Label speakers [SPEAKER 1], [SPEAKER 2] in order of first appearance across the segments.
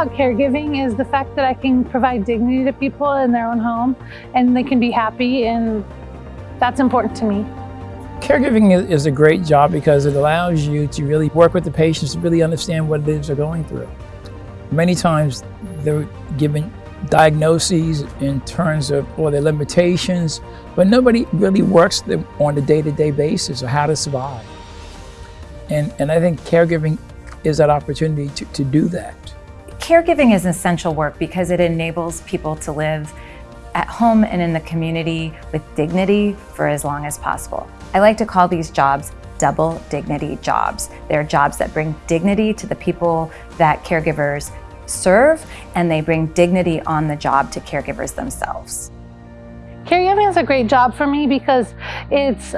[SPEAKER 1] about caregiving is the fact that I can provide dignity to people in their own home and they can be happy and that's important to me.
[SPEAKER 2] Caregiving is a great job because it allows you to really work with the patients to really understand what it is they're going through. Many times they're given diagnoses in terms of or their limitations, but nobody really works them on a day-to-day -day basis or how to survive. And, and I think caregiving is that opportunity to, to do that.
[SPEAKER 3] Caregiving is essential work because it enables people to live at home and in the community with dignity for as long as possible. I like to call these jobs double dignity jobs. They're jobs that bring dignity to the people that caregivers serve and they bring dignity on the job to caregivers themselves.
[SPEAKER 1] Caregiving is a great job for me because it's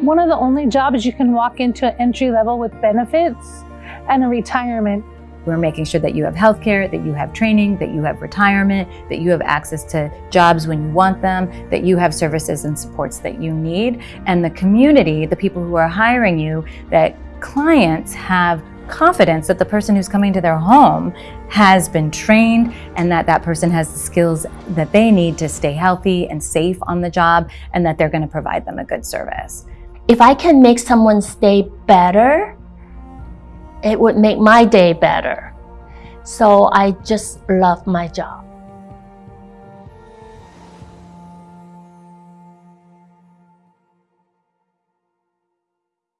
[SPEAKER 1] one of the only jobs you can walk into entry level with benefits and a retirement.
[SPEAKER 3] We're making sure that you have health care, that you have training, that you have retirement, that you have access to jobs when you want them, that you have services and supports that you need. And the community, the people who are hiring you, that clients have confidence that the person who's coming to their home has been trained and that that person has the skills that they need to stay healthy and safe on the job and that they're going to provide them a good service.
[SPEAKER 4] If I can make someone stay better, it would make my day better. So I just love my job.